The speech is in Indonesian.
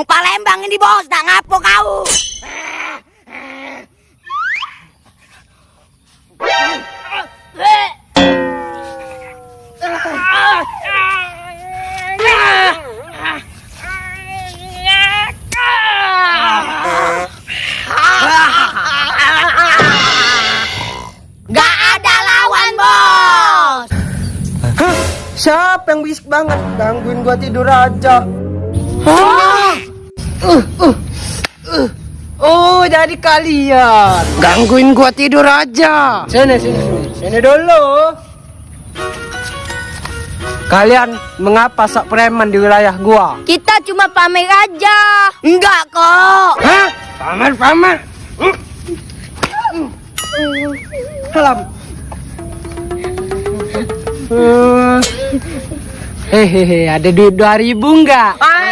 Wong Palembang ini bos, tak ngapo kau. Gak ada lawan bos. Hah? Siapa yang bisik banget? Gangguin gua tidur aja. Oh, jadi kalian. Gangguin gua tidur aja. Sini, sini, sini. Sini dulu. Kalian mengapa sak preman di wilayah gua? Kita cuma pamer aja. Enggak kok. Hah? Pamer, pamer. Salam. Hehehe, ada duit 2000 enggak? Ah,